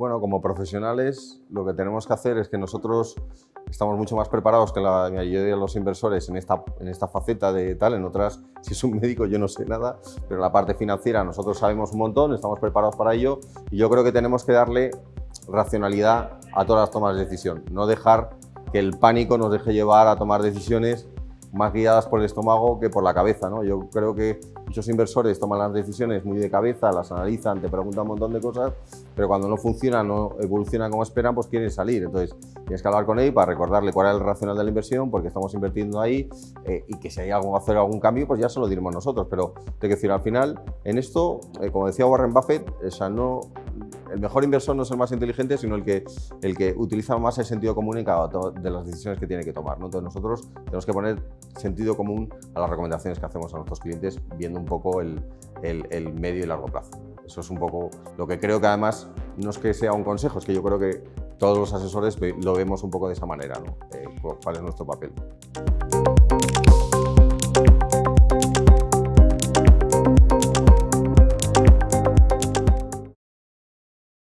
Bueno, como profesionales lo que tenemos que hacer es que nosotros estamos mucho más preparados que la mayoría de los inversores en esta, en esta faceta de tal, en otras, si es un médico yo no sé nada, pero la parte financiera nosotros sabemos un montón, estamos preparados para ello y yo creo que tenemos que darle racionalidad a todas las tomas de decisión, no dejar que el pánico nos deje llevar a tomar decisiones más guiadas por el estómago que por la cabeza. ¿no? Yo creo que muchos inversores toman las decisiones muy de cabeza, las analizan, te preguntan un montón de cosas, pero cuando no funcionan, no evolucionan como esperan, pues quieren salir. Entonces tienes que hablar con él para recordarle cuál es el racional de la inversión, porque estamos invirtiendo ahí eh, y que si hay algo hacer algún cambio, pues ya se lo diremos nosotros. Pero tengo que decir, al final, en esto, eh, como decía Warren Buffett, o sea, no, el mejor inversor no es el más inteligente, sino el que, el que utiliza más el sentido común en cada de las decisiones que tiene que tomar. ¿no? Entonces nosotros tenemos que poner sentido común a las recomendaciones que hacemos a nuestros clientes, viendo un poco el, el, medio y largo plazo. Eso es un poco lo que creo que además no es que sea un consejo, es que yo creo que todos los asesores lo vemos un poco de esa manera, ¿no? Eh, cuál es nuestro papel.